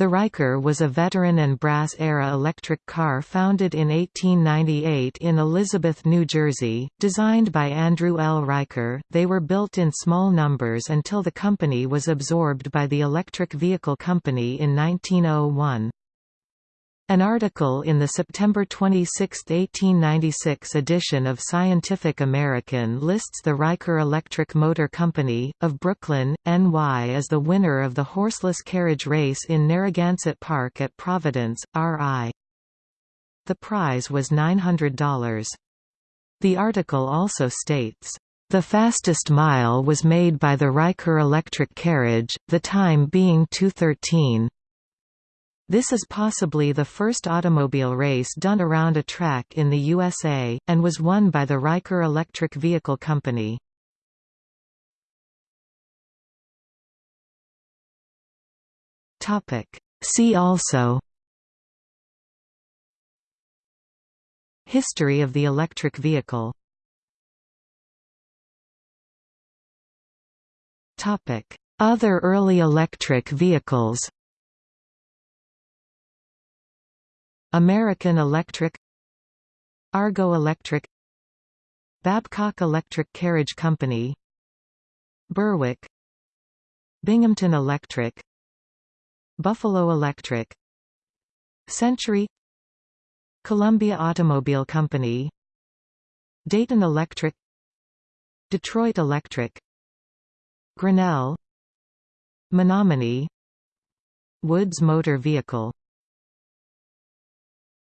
The Riker was a veteran and brass-era electric car founded in 1898 in Elizabeth, New Jersey, designed by Andrew L. Riker. They were built in small numbers until the company was absorbed by the Electric Vehicle Company in 1901. An article in the September 26, 1896 edition of Scientific American lists the Riker Electric Motor Company, of Brooklyn, NY as the winner of the horseless carriage race in Narragansett Park at Providence, RI. The prize was $900. The article also states, "...the fastest mile was made by the Riker electric carriage, the time being 213. This is possibly the first automobile race done around a track in the USA, and was won by the Riker Electric Vehicle Company. See also History of the electric vehicle Other early electric vehicles American Electric Argo Electric Babcock Electric Carriage Company Berwick Binghamton Electric Buffalo Electric Century Columbia Automobile Company Dayton Electric Detroit Electric Grinnell Menominee Woods Motor Vehicle